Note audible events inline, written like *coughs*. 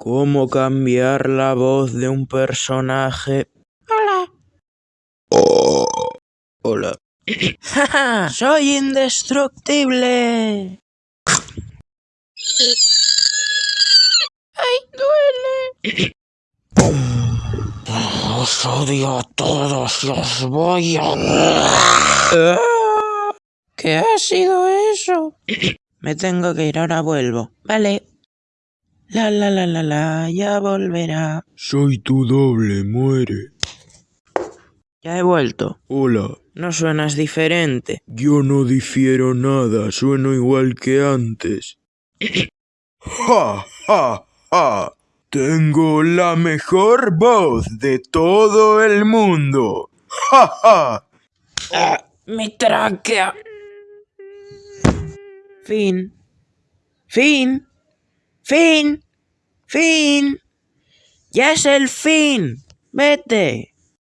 ¿Cómo cambiar la voz de un personaje? Hola. Hola. *laughs* ¡Soy indestructible! ¡Ay, duele! Os odio a todos y os voy a... ¿Qué ha sido eso? Me tengo que ir, ahora vuelvo. Vale. La la la la la, ya volverá. Soy tu doble, muere. Ya he vuelto. Hola. No suenas diferente. Yo no difiero nada, sueno igual que antes. *coughs* ¡Ja, ja, ja! Tengo la mejor voz de todo el mundo. ¡Ja, ja! Ah, ¡Mi tráquea! Fin. Fin. Fin. Fin. Ya es el fin. Vete.